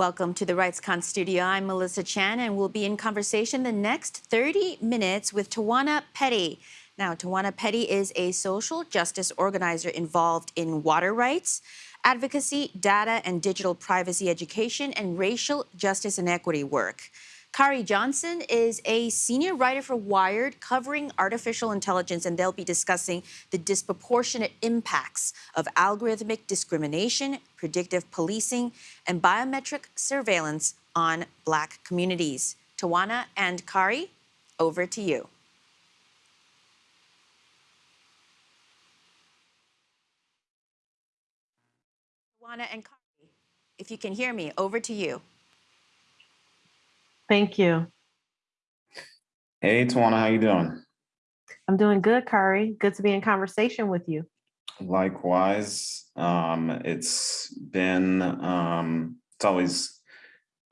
Welcome to the RightsCon studio. I'm Melissa Chan, and we'll be in conversation the next 30 minutes with Tawana Petty. Now, Tawana Petty is a social justice organizer involved in water rights, advocacy, data and digital privacy education, and racial justice and equity work. Khari Johnson is a senior writer for Wired covering artificial intelligence, and they'll be discussing the disproportionate impacts of algorithmic discrimination, predictive policing, and biometric surveillance on Black communities. Tawana and Khari, over to you. Tawana and Khari, if you can hear me, over to you. Thank you. Hey, Tawana, how you doing? I'm doing good, Khari. Good to be in conversation with you. Likewise, um, it's been, um, it's always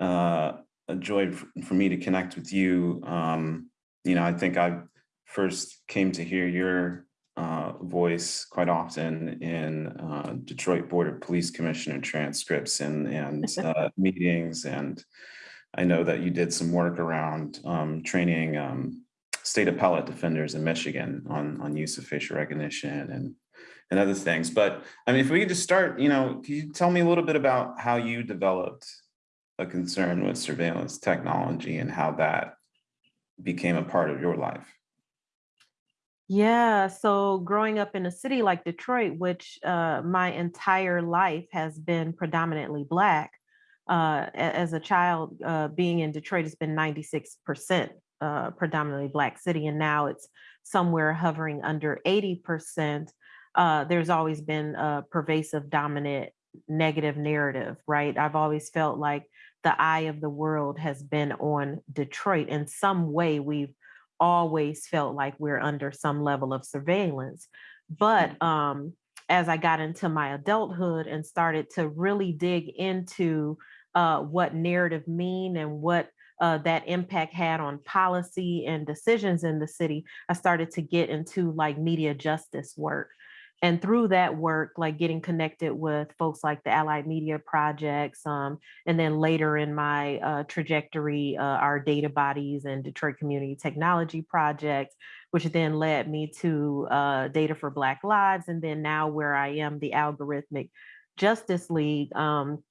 uh, a joy for me to connect with you. Um, you know, I think I first came to hear your uh, voice quite often in uh, Detroit Board of Police Commissioner transcripts and, and uh, meetings and I know that you did some work around um, training um, state appellate defenders in Michigan on, on use of facial recognition and, and other things. But I mean, if we could just start, you know, can you tell me a little bit about how you developed a concern with surveillance technology and how that became a part of your life? Yeah, so growing up in a city like Detroit, which uh, my entire life has been predominantly Black, uh, as a child, uh, being in Detroit has been 96% uh, predominantly Black city, and now it's somewhere hovering under 80%. Uh, there's always been a pervasive, dominant, negative narrative, right? I've always felt like the eye of the world has been on Detroit. In some way, we've always felt like we're under some level of surveillance. But mm. um, as I got into my adulthood and started to really dig into uh, what narrative mean and what uh, that impact had on policy and decisions in the city, I started to get into like media justice work. And through that work, like getting connected with folks like the Allied Media Projects, um, and then later in my uh, trajectory, uh, our data bodies and Detroit Community Technology Project, which then led me to uh, Data for Black Lives, and then now where I am, the Algorithmic Justice League, um,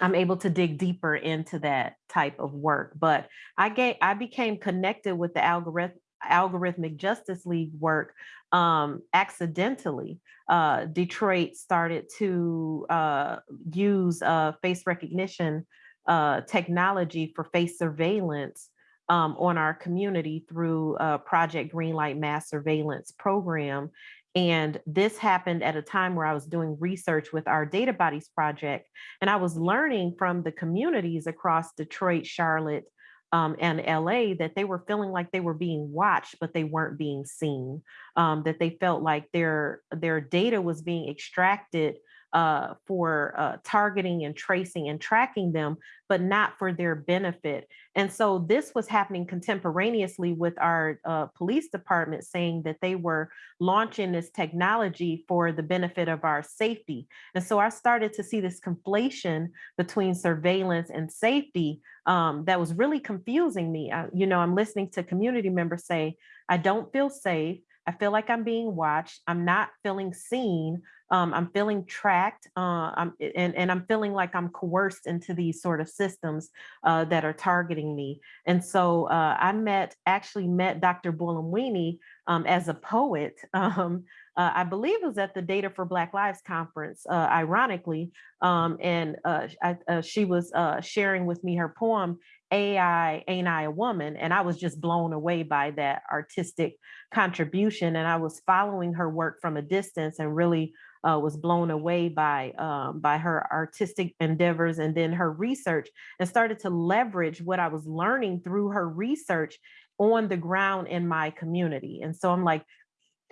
I'm able to dig deeper into that type of work. But I get I became connected with the algorithm algorithmic justice league work um, accidentally. Uh, Detroit started to uh, use uh, face recognition uh, technology for face surveillance um, on our community through Project Greenlight Mass Surveillance Program. And this happened at a time where I was doing research with our Data Bodies project, and I was learning from the communities across Detroit, Charlotte, um, and LA that they were feeling like they were being watched, but they weren't being seen. Um, that they felt like their their data was being extracted uh, for uh, targeting and tracing and tracking them, but not for their benefit. And so this was happening contemporaneously with our uh, police department saying that they were launching this technology for the benefit of our safety. And so I started to see this conflation between surveillance and safety um, that was really confusing me. I, you know, I'm listening to community members say, I don't feel safe. I feel like I'm being watched. I'm not feeling seen. Um, I'm feeling tracked. Uh, I'm, and, and I'm feeling like I'm coerced into these sort of systems uh, that are targeting me. And so uh, I met, actually met Dr. Buolamwini um, as a poet. Um, uh, I believe it was at the Data for Black Lives conference, uh, ironically. Um, and uh, I, she was sharing with me her poem, AI, Ain't I a Woman? And I was just blown away by that artistic contribution. And I was following her work from a distance and really uh, was blown away by, um, by her artistic endeavors and then her research and started to leverage what I was learning through her research on the ground in my community. And so I'm like,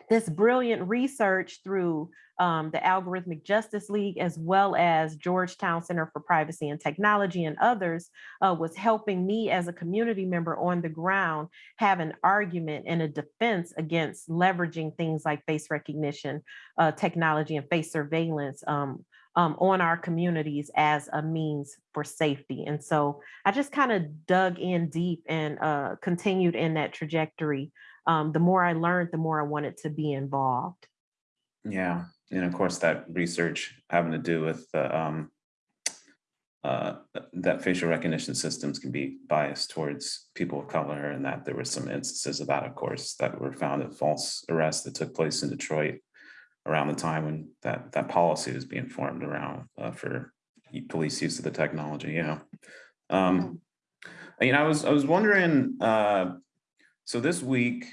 this brilliant research through um, the Algorithmic Justice League, as well as Georgetown Center for Privacy and Technology and others, uh, was helping me as a community member on the ground have an argument and a defense against leveraging things like face recognition uh, technology and face surveillance um, um, on our communities as a means for safety. And so I just kind of dug in deep and uh, continued in that trajectory. Um, the more I learned, the more I wanted to be involved. Yeah, and of course, that research having to do with the, um, uh, that facial recognition systems can be biased towards people of color and that there were some instances of that, of course, that were found at false arrests that took place in Detroit around the time when that, that policy was being formed around uh, for police use of the technology, yeah. Um, you know, I was, I was wondering, uh, so this week,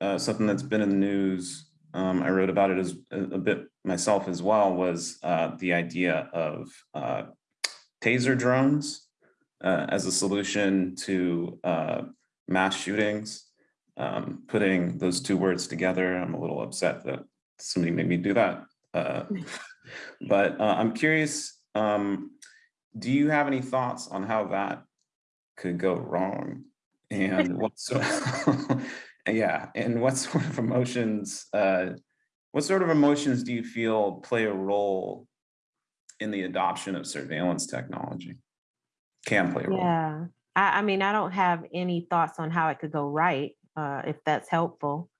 uh, something that's been in the news, um, I wrote about it as a, bit myself as well, was uh, the idea of uh, taser drones uh, as a solution to uh, mass shootings. Um, putting those two words together, I'm a little upset that somebody made me do that. Uh, but uh, I'm curious, um, do you have any thoughts on how that could go wrong? And what sort yeah, and what sort of emotions, uh, what sort of emotions do you feel play a role in the adoption of surveillance technology? Can play a role. Yeah. I, I mean, I don't have any thoughts on how it could go right, uh, if that's helpful.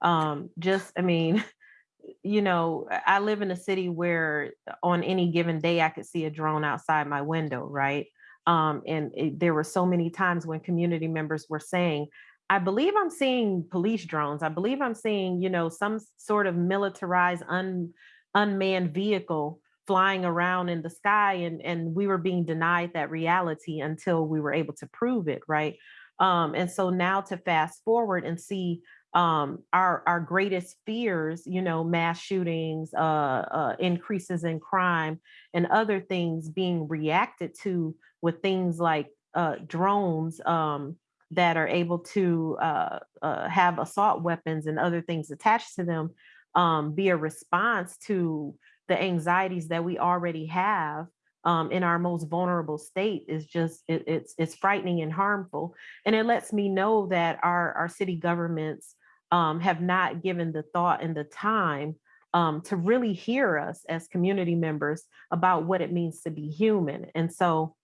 Um, just, I mean, you know, I live in a city where on any given day I could see a drone outside my window, right? Um, and it, there were so many times when community members were saying, I believe I'm seeing police drones. I believe I'm seeing, you know, some sort of militarized un, unmanned vehicle flying around in the sky and, and we were being denied that reality until we were able to prove it, right? Um, and so now to fast forward and see um, our our greatest fears, you know, mass shootings, uh, uh, increases in crime, and other things being reacted to with things like uh, drones um, that are able to uh, uh, have assault weapons and other things attached to them, um, be a response to the anxieties that we already have um, in our most vulnerable state is just it, it's it's frightening and harmful. And it lets me know that our our city governments um, have not given the thought and the time um, to really hear us as community members about what it means to be human. And so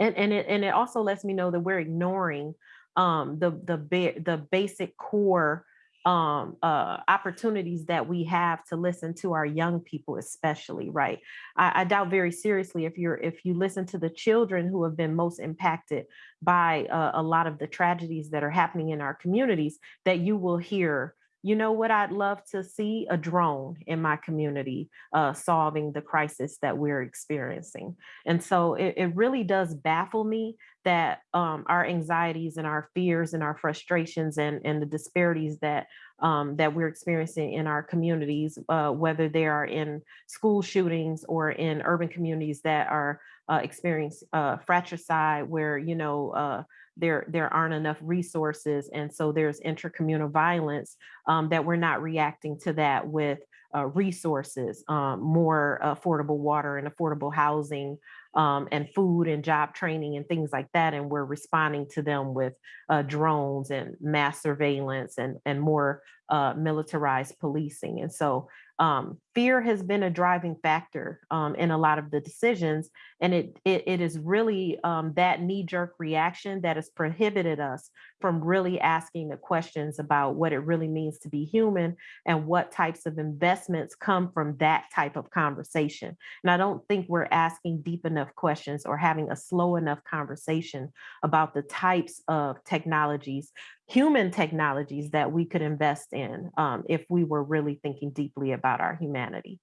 and and it and it also lets me know that we're ignoring um, the the the basic core um, uh, opportunities that we have to listen to our young people, especially, right? I, I, doubt very seriously if you're if you listen to the children who have been most impacted by uh, a lot of the tragedies that are happening in our communities, that you will hear you know what I'd love to see? A drone in my community uh, solving the crisis that we're experiencing. And so it, it really does baffle me that um, our anxieties and our fears and our frustrations and, and the disparities that um, that we're experiencing in our communities, uh, whether they are in school shootings or in urban communities that are uh, experiencing uh, fratricide, where you know uh, there there aren't enough resources and so there's intercommunal violence um, that we're not reacting to that with uh, resources um, more affordable water and affordable housing um, and food and job training and things like that and we're responding to them with uh, drones and mass surveillance and and more uh, militarized policing and so um, fear has been a driving factor um, in a lot of the decisions. And it, it, it is really um, that knee jerk reaction that has prohibited us from really asking the questions about what it really means to be human and what types of investments come from that type of conversation. And I don't think we're asking deep enough questions or having a slow enough conversation about the types of technologies human technologies that we could invest in um, if we were really thinking deeply about our humanity.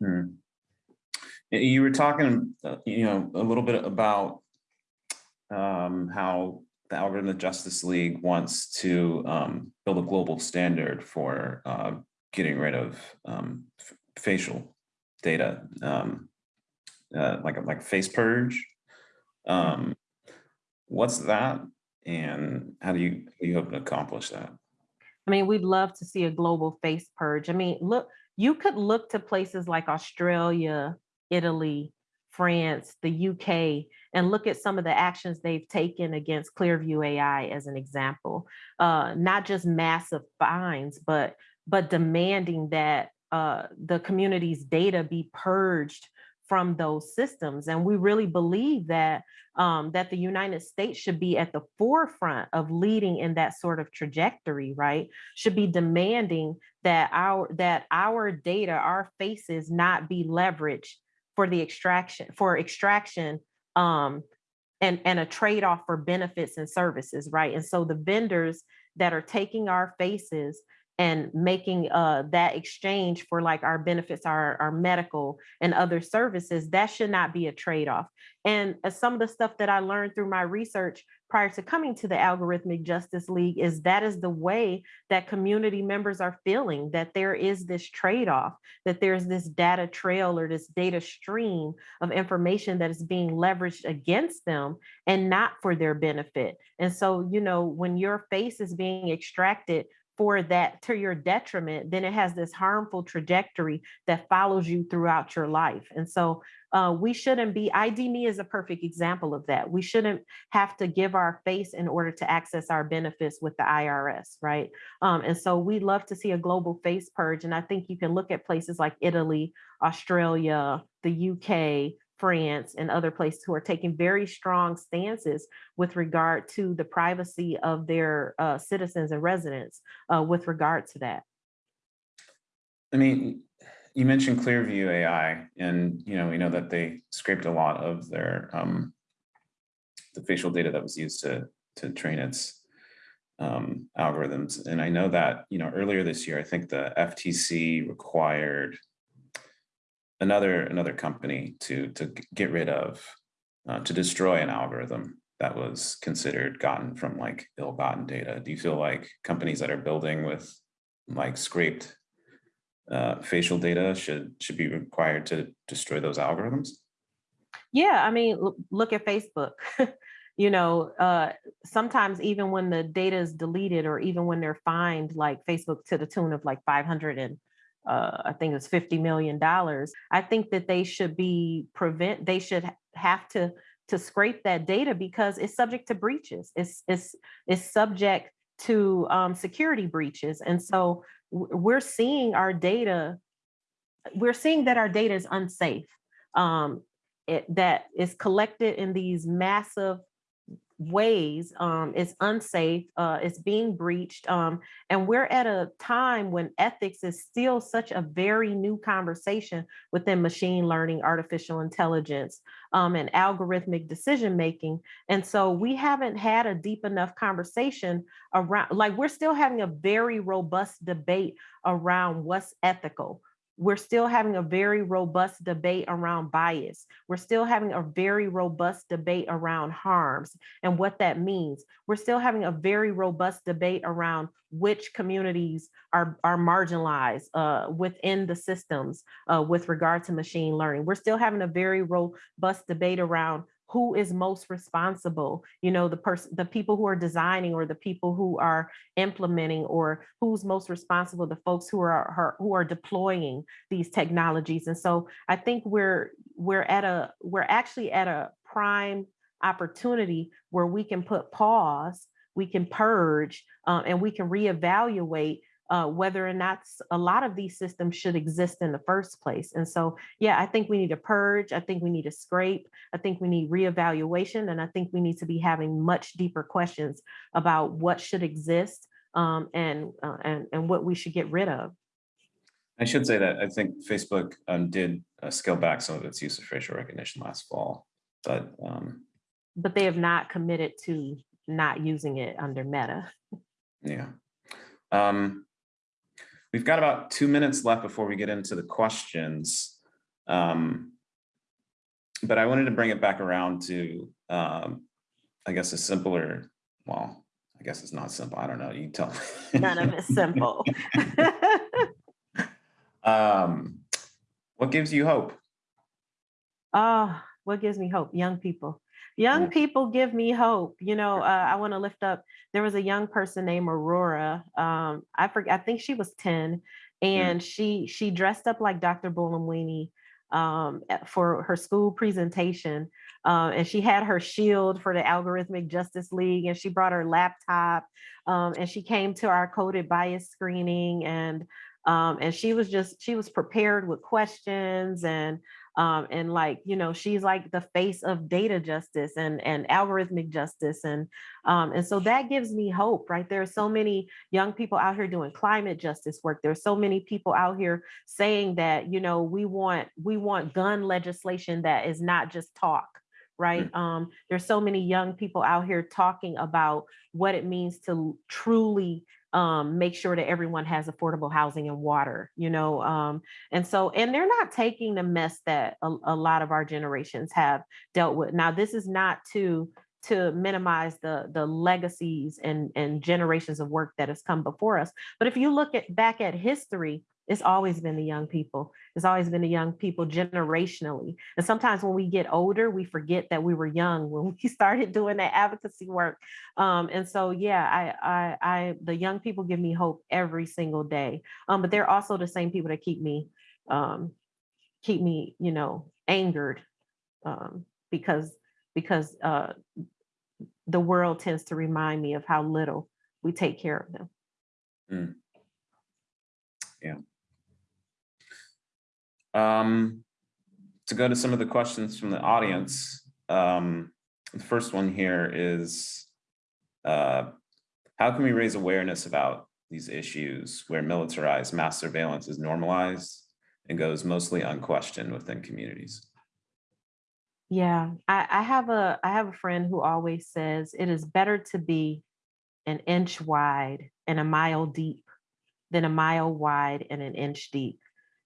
Hmm. You were talking, uh, you know, a little bit about um, how the Algorithm Justice League wants to um, build a global standard for uh, getting rid of um, facial data, um, uh, like like face purge. Um, what's that? And how do you, you hope to accomplish that? I mean, we'd love to see a global face purge. I mean, look, you could look to places like Australia, Italy, France, the UK, and look at some of the actions they've taken against Clearview AI as an example. Uh, not just massive fines, but but demanding that uh, the community's data be purged from those systems. And we really believe that um, that the United States should be at the forefront of leading in that sort of trajectory, right? Should be demanding that our that our data, our faces, not be leveraged for the extraction for extraction um, and and a trade off for benefits and services, right? And so the vendors that are taking our faces and making uh, that exchange for like our benefits, our, our medical and other services, that should not be a trade-off. And uh, some of the stuff that I learned through my research prior to coming to the Algorithmic Justice League is that is the way that community members are feeling, that there is this trade-off, that there's this data trail or this data stream of information that is being leveraged against them and not for their benefit. And so, you know, when your face is being extracted for that to your detriment, then it has this harmful trajectory that follows you throughout your life. And so uh, we shouldn't be, ID.me is a perfect example of that. We shouldn't have to give our face in order to access our benefits with the IRS, right? Um, and so we love to see a global face purge. And I think you can look at places like Italy, Australia, the UK, France and other places who are taking very strong stances with regard to the privacy of their uh, citizens and residents uh, with regard to that. I mean, you mentioned Clearview AI, and you know we know that they scraped a lot of their um, the facial data that was used to to train its um, algorithms. And I know that you know earlier this year, I think the FTC required another another company to to get rid of uh, to destroy an algorithm that was considered gotten from like ill-gotten data. Do you feel like companies that are building with like scraped uh, facial data should should be required to destroy those algorithms? Yeah i mean look at facebook. You know uh, sometimes even when the data is deleted or even when they're fined like facebook to the tune of like 500 and uh, I think it's $50 million. I think that they should be prevent, they should have to to scrape that data because it's subject to breaches. It's, it's, it's subject to um, security breaches. And so we're seeing our data, we're seeing that our data is unsafe, um, it, that is collected in these massive ways um, it's unsafe, uh, it's being breached. Um, and we're at a time when ethics is still such a very new conversation within machine learning, artificial intelligence, um, and algorithmic decision making. And so we haven't had a deep enough conversation around, like we're still having a very robust debate around what's ethical we're still having a very robust debate around bias. We're still having a very robust debate around harms and what that means. We're still having a very robust debate around which communities are, are marginalized uh, within the systems uh, with regard to machine learning. We're still having a very robust debate around who is most responsible you know the person the people who are designing or the people who are implementing or who's most responsible the folks who are who are deploying these technologies. And so i think we're we're at a we're actually at a prime opportunity where we can put pause we can purge uh, and we can reevaluate uh, whether or not a lot of these systems should exist in the first place. And so, yeah, I think we need to purge. I think we need to scrape. I think we need reevaluation. And I think we need to be having much deeper questions about what should exist um, and, uh, and, and what we should get rid of. I should say that I think Facebook um, did uh, scale back some of its use of facial recognition last fall, but um, but they have not committed to not using it under Meta. Yeah. Um, We've got about two minutes left before we get into the questions. Um, but I wanted to bring it back around to, um, I guess, a simpler, well, I guess it's not simple. I don't know. You tell me. None of it's simple. um, what gives you hope? Oh, what gives me hope? Young people. Young yeah. people give me hope. You know, uh, I want to lift up. There was a young person named Aurora. Um, I forget. I think she was ten, and she she dressed up like Dr. Buolamwini um, for her school presentation, uh, and she had her shield for the Algorithmic Justice League, and she brought her laptop, um, and she came to our coded bias screening, and Um, and she was just, she was prepared with questions and, um, and like, you know, she's like the face of data justice and, and algorithmic justice. And, um, and so that gives me hope, right? There are so many young people out here doing climate justice work. There's so many people out here saying that, you know, we want, we want gun legislation that is not just talk right? Um, there's so many young people out here talking about what it means to truly um, make sure that everyone has affordable housing and water, you know? Um, and so, and they're not taking the mess that a, a lot of our generations have dealt with. Now, this is not to to minimize the the legacies and and generations of work that has come before us. But if you look at back at history, it's always been the young people. It's always been the young people generationally. And sometimes when we get older, we forget that we were young when we started doing that advocacy work. Um, and so, yeah, I, I, I, the young people give me hope every single day. Um, but they're also the same people that keep me, um, keep me, you know, angered um, because because uh, the world tends to remind me of how little we take care of them. Mm. Yeah. Um, to go to some of the questions from the audience, um, the first one here is, uh, how can we raise awareness about these issues where militarized mass surveillance is normalized and goes mostly unquestioned within communities? Yeah, I, I have a I have a friend who always says it is better to be an inch wide and a mile deep than a mile wide and an inch deep.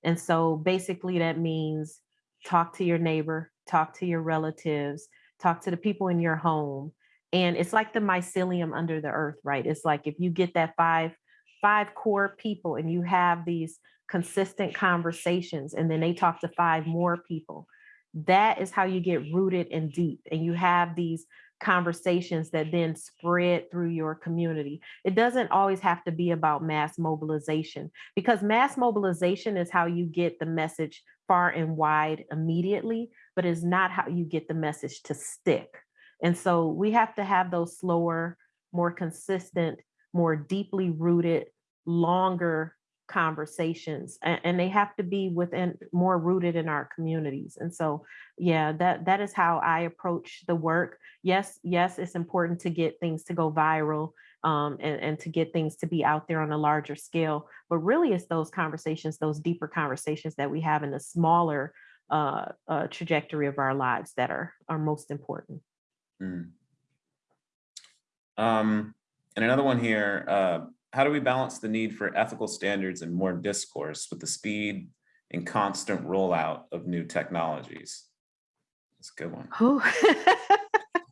And so basically that means talk to your neighbor, talk to your relatives, talk to the people in your home. And it's like the mycelium under the earth, right? It's like if you get that five, five core people and you have these consistent conversations and then they talk to five more people, that is how you get rooted and deep. And you have these conversations that then spread through your community. It doesn't always have to be about mass mobilization because mass mobilization is how you get the message far and wide immediately, but is not how you get the message to stick. And so we have to have those slower, more consistent, more deeply rooted, longer conversations and, and, they have to be within more rooted in our communities and so yeah that that is how i approach the work yes yes it's important to get things to go viral um, and, and to get things to be out there on a larger scale but really it's those conversations those deeper conversations that we have in the smaller uh, uh, trajectory of our lives that are are most important mm. um, and another one here uh, how do we balance the need for ethical standards and more discourse with the speed and constant rollout of new technologies? That's a good one.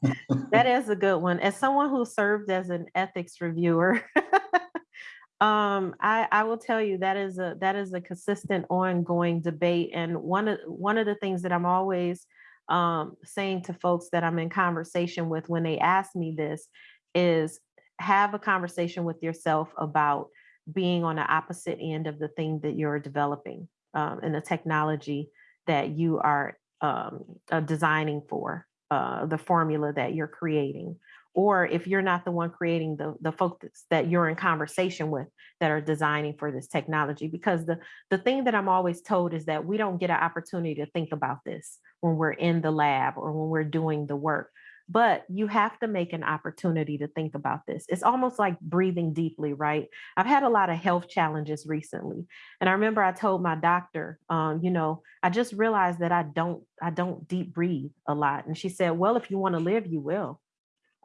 that is a good one. As someone who served as an ethics reviewer, um, I, I will tell you that is a that is a consistent ongoing debate. And one of one of the things that I'm always um, saying to folks that I'm in conversation with when they ask me this is have a conversation with yourself about being on the opposite end of the thing that you're developing um, and the technology that you are um, uh, designing for, uh, the formula that you're creating. Or if you're not the one creating the, the folks that you're in conversation with that are designing for this technology. Because the, the thing that I'm always told is that we don't get an opportunity to think about this when we're in the lab or when we're doing the work but you have to make an opportunity to think about this. It's almost like breathing deeply, right? I've had a lot of health challenges recently. And I remember I told my doctor, um, you know, I just realized that I don't, I don't deep breathe a lot. And she said, well, if you want to live, you will.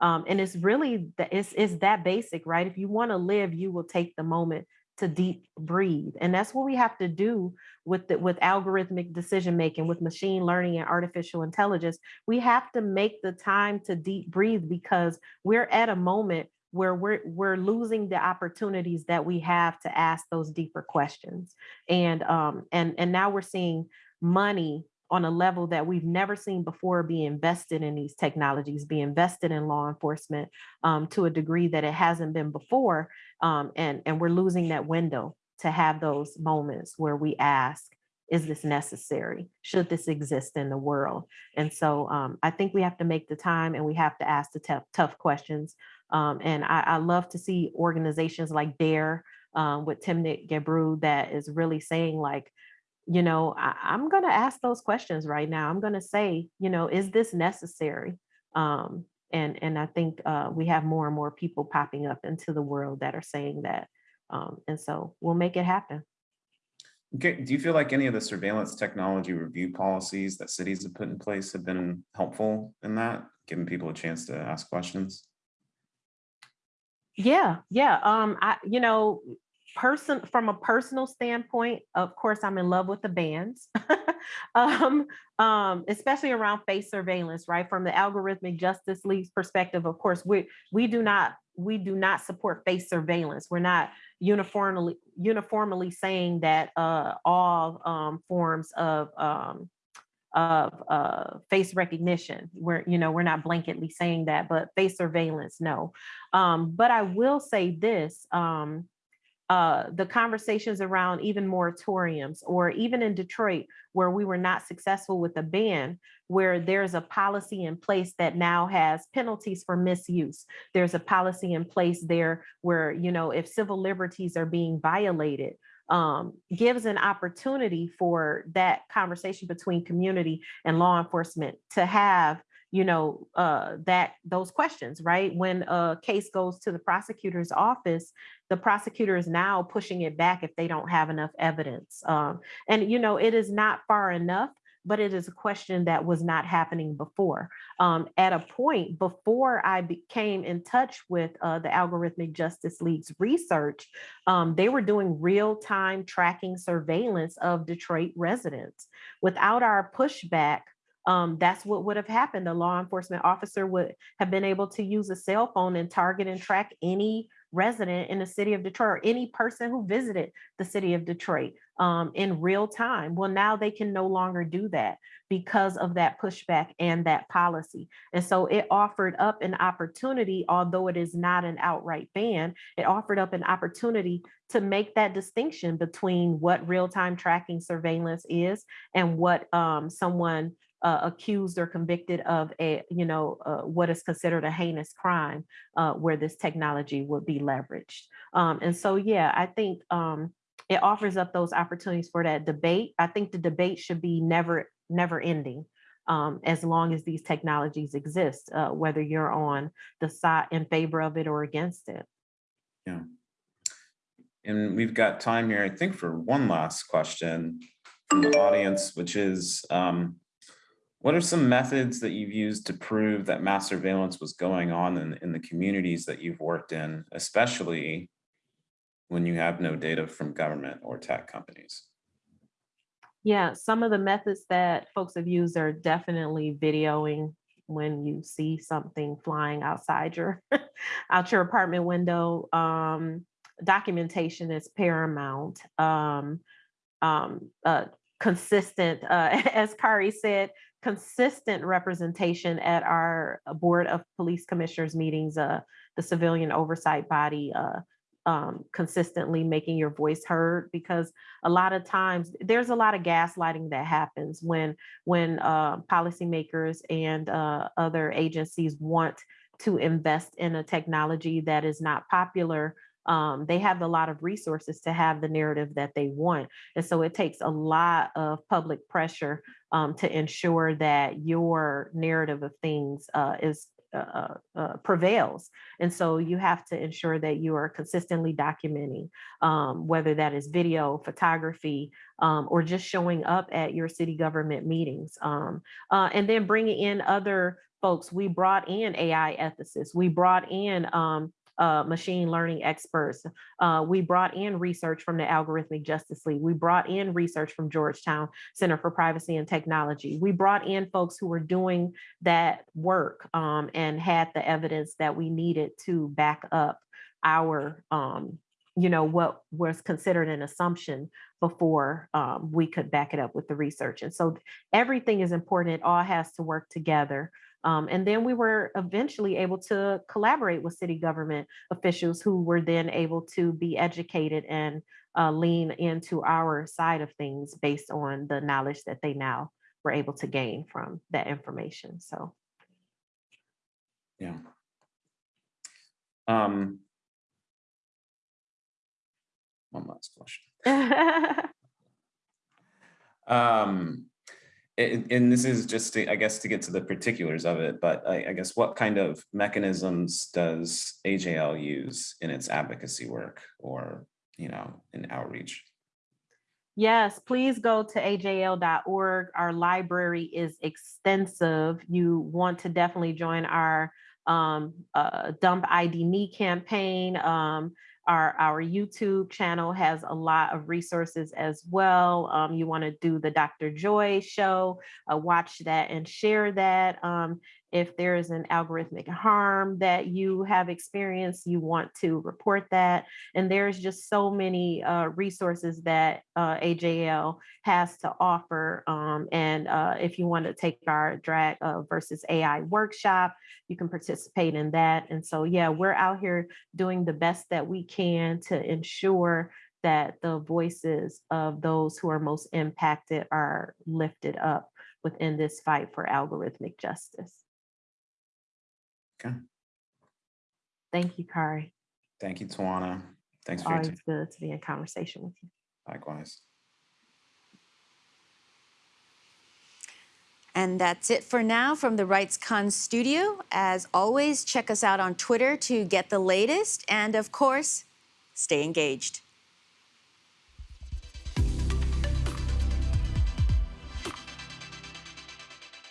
Um, and it's really, it's, it's that basic, right? If you want to live, you will take the moment to deep breathe. And that's what we have to do with the, with algorithmic decision making, with machine learning and artificial intelligence. We have to make the time to deep breathe because we're at a moment where we're we're losing the opportunities that we have to ask those deeper questions. And um and and now we're seeing money on a level that we've never seen before be invested in these technologies, be invested in law enforcement um, to a degree that it hasn't been before. Um, and, and we're losing that window to have those moments where we ask, is this necessary? Should this exist in the world? And so um, I think we have to make the time and we have to ask the tough, tough questions. Um, and I, I, love to see organizations like DAIR um, with Timnit Gebru that is really saying like, you know, I, I'm going to ask those questions right now. I'm going to say, you know, is this necessary? Um, and and I think uh, we have more and more people popping up into the world that are saying that, um, and so we'll make it happen. Okay, do you feel like any of the surveillance technology review policies that cities have put in place have been helpful in that, giving people a chance to ask questions? Yeah, yeah. Um, I, you know, person from a personal standpoint, of course, I'm in love with the bands. um, um, especially around face surveillance, right? From the Algorithmic Justice League's perspective, of course, we we do not we do not support face surveillance. We're not uniformly uniformly saying that uh, all um, forms of um, of uh, face recognition. We're, you know, we're not blanketly saying that, but face surveillance, no. Um, but I will say this, um, uh, the conversations around even moratoriums or even in Detroit, where we were not successful with a ban, where there's a policy in place that now has penalties for misuse. There's a policy in place there where, you know, if civil liberties are being violated, um, gives an opportunity for that conversation between community and law enforcement to have you know uh, that those questions right when a case goes to the prosecutor's office the prosecutor is now pushing it back if they don't have enough evidence um, and you know it is not far enough but it is a question that was not happening before. Um, at a point before I became in touch with uh, the Algorithmic Justice League's research, um, they were doing real-time tracking surveillance of Detroit residents. Without our pushback, um, that's what would have happened. The law enforcement officer would have been able to use a cell phone and target and track any resident in the city of Detroit or any person who visited the city of Detroit um, in real time. Well, now they can no longer do that because of that pushback and that policy. And so it offered up an opportunity, although it is not an outright ban, it offered up an opportunity to make that distinction between what real-time tracking surveillance is and what um, someone uh, accused or convicted of a, you know, uh, what is considered a heinous crime uh, where this technology would be leveraged. Um, and so, yeah, I think um, it offers up those opportunities for that debate. I think the debate should be never, never ending. Um, as long as these technologies exist, uh, whether you're on the side in favor of it or against it. Yeah. And we've got time here, I think, for one last question from the audience, which is, um, what are some methods that you've used to prove that mass surveillance was going on in, in the communities that you've worked in, especially when you have no data from government or tech companies? Yeah, some of the methods that folks have used are definitely videoing when you see something flying outside your out your apartment window. Um, documentation is paramount. Um, um, uh, consistent, uh, as Khari said, consistent representation at our uh, Board of Police Commissioners meetings, uh, the civilian oversight body, uh, um, consistently making your voice heard because a lot of times there's a lot of gaslighting that happens when when uh, policymakers and uh, other agencies want to invest in a technology that is not popular um, they have a lot of resources to have the narrative that they want. And so it takes a lot of public pressure um, to ensure that your narrative of things uh, is uh, uh, uh, prevails. And so you have to ensure that you are consistently documenting, um, whether that is video, photography, um, or just showing up at your city government meetings. Um, uh, and then bringing in other folks. We brought in AI ethicists. We brought in um, uh, machine learning experts. Uh, we brought in research from the Algorithmic Justice League. We brought in research from Georgetown Center for Privacy and Technology. We brought in folks who were doing that work um, and had the evidence that we needed to back up our, um, you know, what was considered an assumption before um, we could back it up with the research. And so everything is important. It all has to work together. Um, and then we were eventually able to collaborate with city government officials who were then able to be educated and uh, lean into our side of things based on the knowledge that they now were able to gain from that information. So. Yeah. Um, one last question. Um, and, this is just to, I guess, to get to the particulars of it, but I, I guess what kind of mechanisms does AJL use in its advocacy work or, you know, in outreach? Yes, please go to ajl.org. Our library is extensive. You want to definitely join our um, uh, Dump ID.me campaign. Um, our, our YouTube channel has a lot of resources as well. Um, you want to do the Dr. Joy show, uh, watch that and share that. Um, if there is an algorithmic harm that you have experienced, you want to report that. And there's just so many uh, resources that uh, AJL has to offer. Um, and uh, if you want to take our drag uh, versus AI workshop, you can participate in that. And so, yeah, we're out here doing the best that we can to ensure that the voices of those who are most impacted are lifted up within this fight for algorithmic justice. Okay. Thank you, Khari. Thank you, Tawana. Thanks for your Always time. good to be in conversation with you. Likewise. And that's it for now from the RightsCon studio. As always, check us out on Twitter to get the latest. And of course, stay engaged.